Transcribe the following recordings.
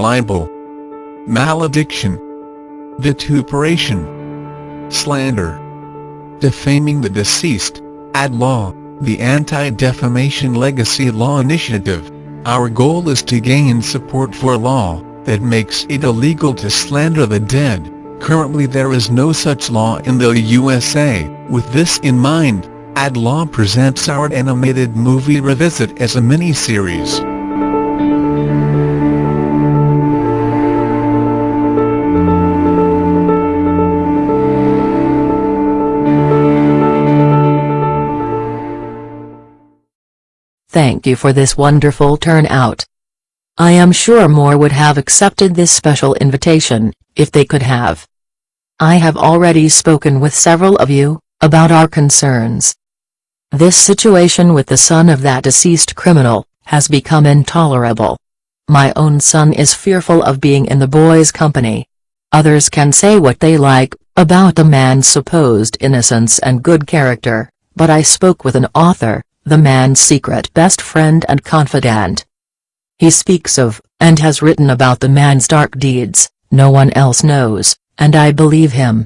libel, malediction, vituperation, slander, defaming the deceased, ad law, the Anti-Defamation Legacy Law Initiative. Our goal is to gain support for a law that makes it illegal to slander the dead. Currently there is no such law in the USA. With this in mind, Ad Law presents our animated movie Revisit as a mini-series. Thank you for this wonderful turnout. I am sure more would have accepted this special invitation, if they could have. I have already spoken with several of you, about our concerns. This situation with the son of that deceased criminal, has become intolerable. My own son is fearful of being in the boy's company. Others can say what they like, about the man's supposed innocence and good character, but I spoke with an author, the man's secret best friend and confidant. He speaks of, and has written about the man's dark deeds, no one else knows, and I believe him.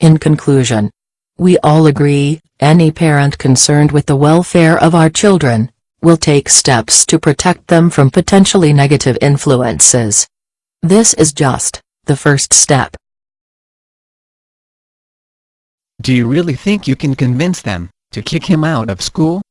In conclusion, we all agree, any parent concerned with the welfare of our children, will take steps to protect them from potentially negative influences. This is just, the first step. Do you really think you can convince them, to kick him out of school?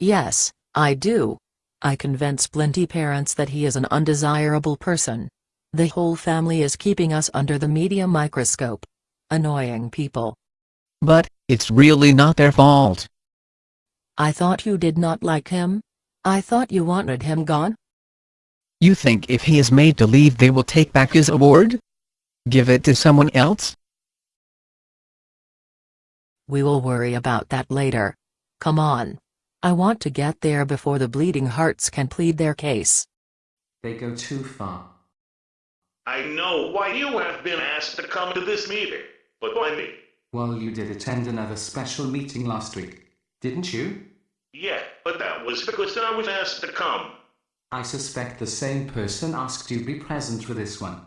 Yes, I do. I convince plenty parents that he is an undesirable person. The whole family is keeping us under the media microscope. Annoying people. But, it's really not their fault. I thought you did not like him? I thought you wanted him gone? You think if he is made to leave they will take back his award? Give it to someone else? We will worry about that later. Come on. I want to get there before the bleeding hearts can plead their case. They go too far. I know why you have been asked to come to this meeting, but why me? Well, you did attend another special meeting last week, didn't you? Yeah, but that was because I was asked to come. I suspect the same person asked you to be present for this one.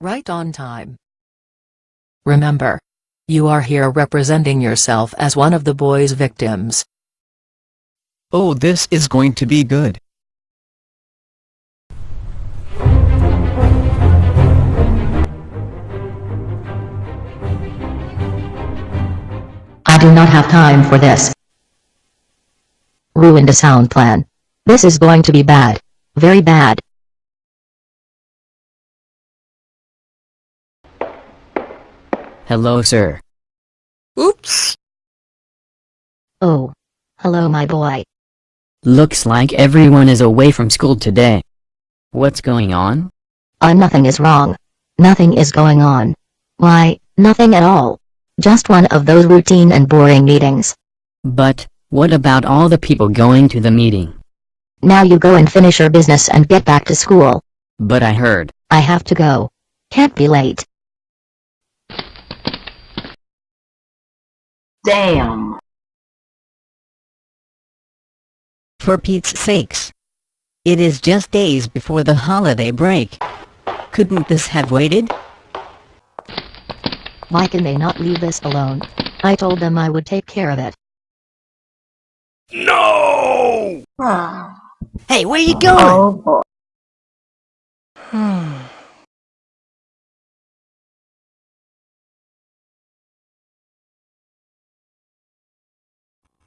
Right on time. Remember. You are here representing yourself as one of the boy's victims. Oh this is going to be good. I do not have time for this. Ruined a sound plan. This is going to be bad. Very bad. Hello sir. Oops! Oh. Hello my boy. Looks like everyone is away from school today. What's going on? Uh nothing is wrong. Nothing is going on. Why, nothing at all. Just one of those routine and boring meetings. But, what about all the people going to the meeting? Now you go and finish your business and get back to school. But I heard. I have to go. Can't be late. Damn. For Pete's sakes. It is just days before the holiday break. Couldn't this have waited? Why can they not leave this alone? I told them I would take care of it. No! Ah. Hey, where you going? Oh hmm.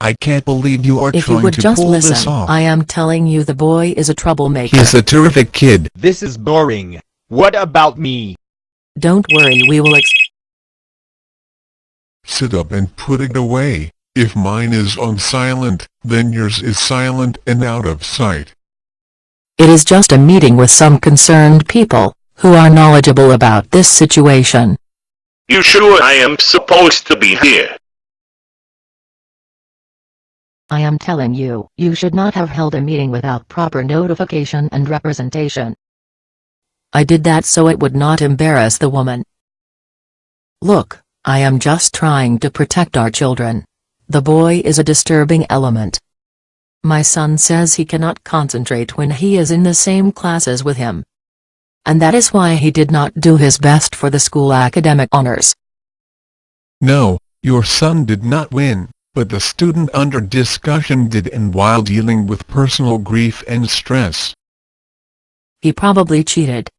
I can't believe you are If you would to just pull this listen, off. I am telling you the boy is a troublemaker. He's a terrific kid. This is boring. What about me? Don't worry we will ex- Sit up and put it away. If mine is on silent, then yours is silent and out of sight. It is just a meeting with some concerned people, who are knowledgeable about this situation. You sure I am supposed to be here? I am telling you, you should not have held a meeting without proper notification and representation. I did that so it would not embarrass the woman. Look, I am just trying to protect our children. The boy is a disturbing element. My son says he cannot concentrate when he is in the same classes with him. And that is why he did not do his best for the school academic honors. No, your son did not win, but the student under discussion did and while dealing with personal grief and stress. He probably cheated.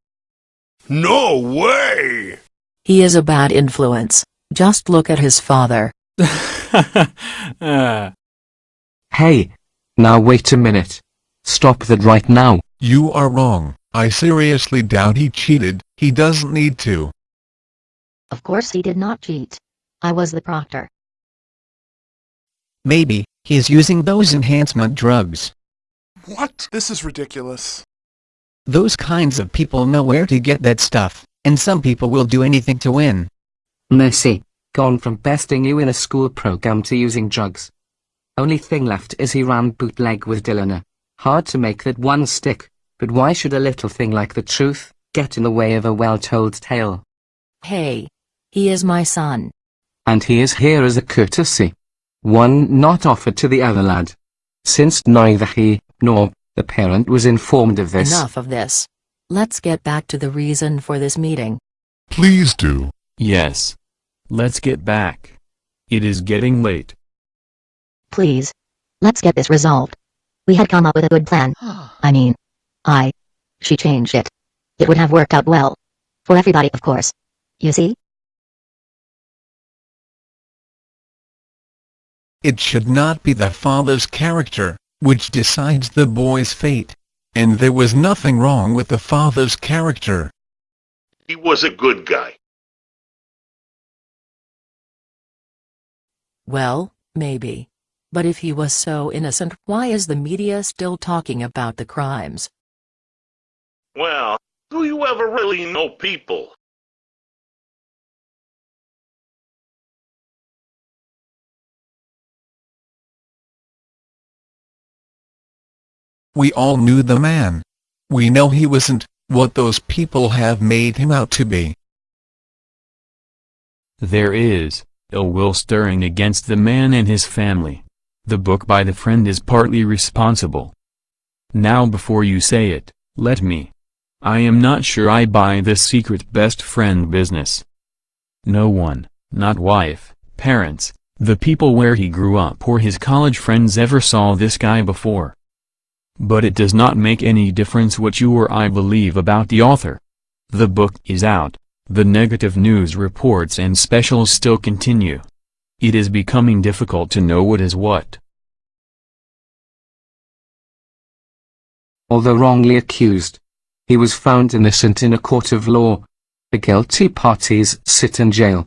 No way! He is a bad influence. Just look at his father. Hey! Now wait a minute. Stop that right now. You are wrong. I seriously doubt he cheated, he doesn't need to. Of course he did not cheat. I was the proctor. Maybe, he is using those enhancement drugs. What? This is ridiculous. Those kinds of people know where to get that stuff, and some people will do anything to win. Mercy, gone from besting you in a school program to using drugs. Only thing left is he ran bootleg with Dylan. Hard to make that one stick, but why should a little thing like the truth get in the way of a well-told tale? Hey. He is my son. And he is here as a courtesy. One not offered to the other lad. Since neither he, nor the parent was informed of this. Enough of this. Let's get back to the reason for this meeting. Please do. Yes. Let's get back. It is getting late. Please. Let's get this resolved. We had come up with a good plan. I mean. I. She changed it. It would have worked out well. For everybody of course. You see? It should not be the father's character, which decides the boy's fate. And there was nothing wrong with the father's character. He was a good guy. Well, maybe. But if he was so innocent, why is the media still talking about the crimes? Well, do you ever really know people? We all knew the man. We know he wasn't what those people have made him out to be. There is ill will stirring against the man and his family. The book by the friend is partly responsible. Now before you say it, let me. I am not sure I buy this secret best friend business. No one, not wife, parents, the people where he grew up or his college friends ever saw this guy before. But it does not make any difference what you or I believe about the author. The book is out, the negative news reports and specials still continue. It is becoming difficult to know what is what. Although wrongly accused, he was found innocent in a court of law. The guilty parties sit in jail.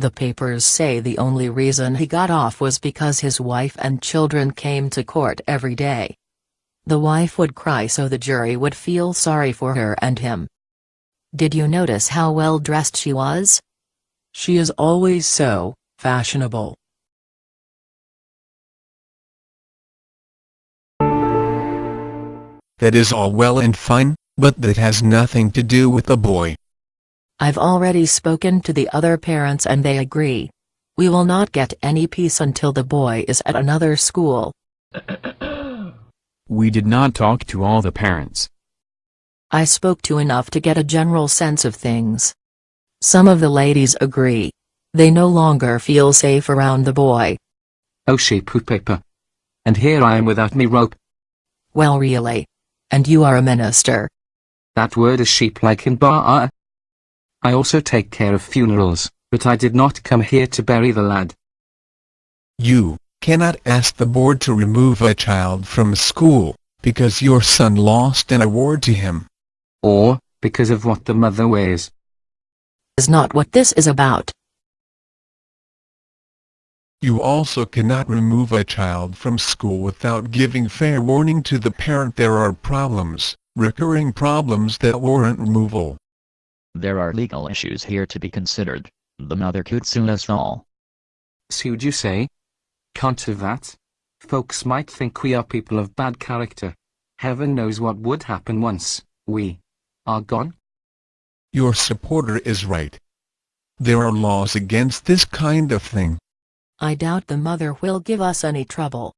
The papers say the only reason he got off was because his wife and children came to court every day. The wife would cry so the jury would feel sorry for her and him. Did you notice how well dressed she was? She is always so fashionable. That is all well and fine, but that has nothing to do with the boy. I've already spoken to the other parents and they agree. We will not get any peace until the boy is at another school. We did not talk to all the parents. I spoke to enough to get a general sense of things. Some of the ladies agree. They no longer feel safe around the boy. Oh she poo paper. And here I am without me rope. Well really. And you are a minister. That word is sheep like in bar. I also take care of funerals, but I did not come here to bury the lad. You cannot ask the board to remove a child from school, because your son lost an award to him. Or, because of what the mother wears. Is not what this is about. You also cannot remove a child from school without giving fair warning to the parent there are problems, recurring problems that warrant removal. There are legal issues here to be considered. The mother could sue us all. Sued you say? Can't have that. Folks might think we are people of bad character. Heaven knows what would happen once we are gone. Your supporter is right. There are laws against this kind of thing. I doubt the mother will give us any trouble.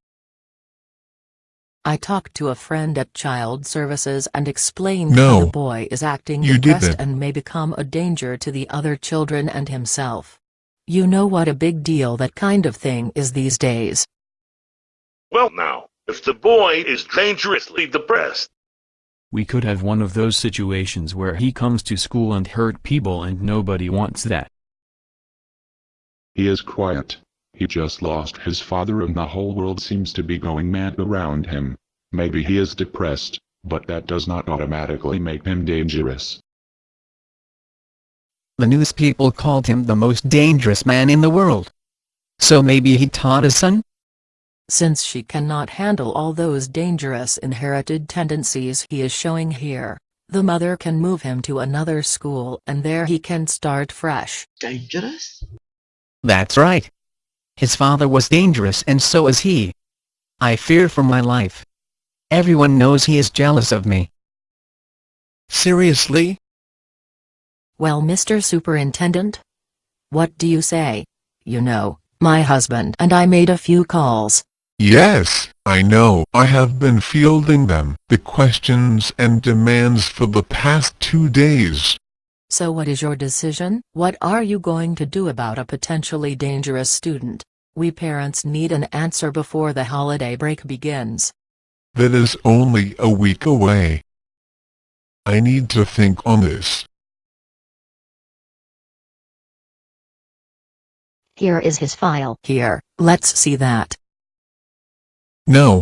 I talked to a friend at Child Services and explained No. how the boy is acting You depressed and may become a danger to the other children and himself. You know what a big deal that kind of thing is these days. Well now, if the boy is dangerously depressed, We could have one of those situations where he comes to school and hurt people and nobody wants that. He is quiet. He just lost his father and the whole world seems to be going mad around him. Maybe he is depressed, but that does not automatically make him dangerous. The news people called him the most dangerous man in the world. So maybe he taught his son? Since she cannot handle all those dangerous inherited tendencies he is showing here, the mother can move him to another school and there he can start fresh. Dangerous? That's right. His father was dangerous and so is he. I fear for my life. Everyone knows he is jealous of me. Seriously? Well Mr. Superintendent? What do you say? You know, my husband and I made a few calls. Yes, I know. I have been fielding them, the questions and demands for the past two days. So what is your decision? What are you going to do about a potentially dangerous student? We parents need an answer before the holiday break begins. That is only a week away. I need to think on this. Here is his file. Here, let's see that. No.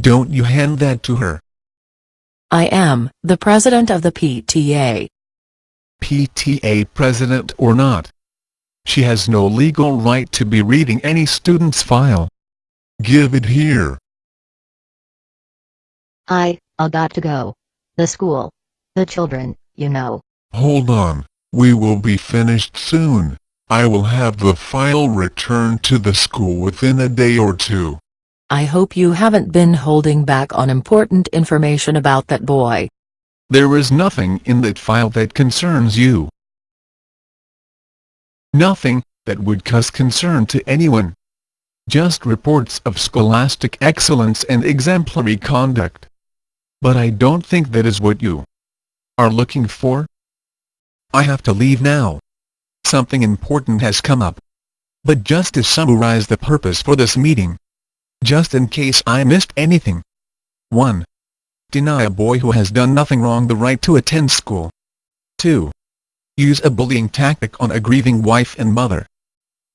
Don't you hand that to her. I am the president of the PTA. PTA president or not. She has no legal right to be reading any student's file. Give it here. I, I got to go. The school. The children, you know. Hold on, we will be finished soon. I will have the file returned to the school within a day or two. I hope you haven't been holding back on important information about that boy. There is nothing in that file that concerns you. Nothing that would cause concern to anyone. Just reports of scholastic excellence and exemplary conduct. But I don't think that is what you are looking for. I have to leave now. Something important has come up. But just to summarize the purpose for this meeting. Just in case I missed anything. 1. Deny a boy who has done nothing wrong the right to attend school. 2. Use a bullying tactic on a grieving wife and mother.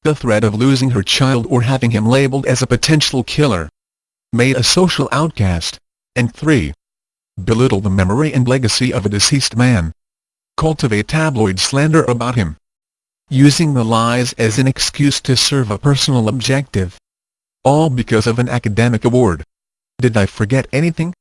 The threat of losing her child or having him labeled as a potential killer. Made a social outcast. And 3. Belittle the memory and legacy of a deceased man. Cultivate tabloid slander about him. Using the lies as an excuse to serve a personal objective. All because of an academic award. Did I forget anything?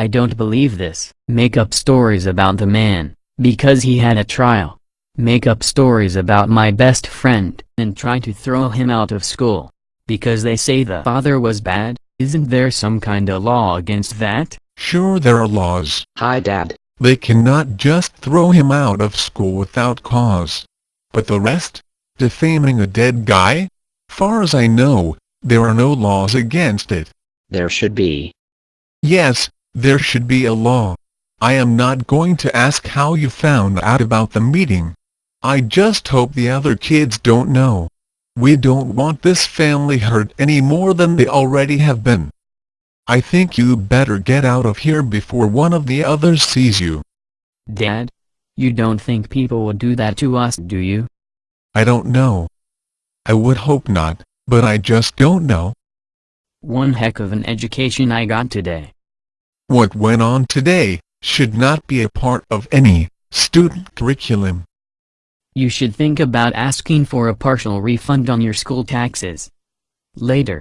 I don't believe this. Make up stories about the man, because he had a trial. Make up stories about my best friend, and try to throw him out of school. Because they say the father was bad, isn't there some kinda law against that? Sure there are laws. Hi Dad. They cannot just throw him out of school without cause. But the rest? Defaming a dead guy? Far as I know, there are no laws against it. There should be. Yes, there should be a law. I am not going to ask how you found out about the meeting. I just hope the other kids don't know. We don't want this family hurt any more than they already have been. I think you better get out of here before one of the others sees you. Dad? You don't think people would do that to us, do you? I don't know. I would hope not, but I just don't know. One heck of an education I got today. What went on today should not be a part of any student curriculum. You should think about asking for a partial refund on your school taxes. Later.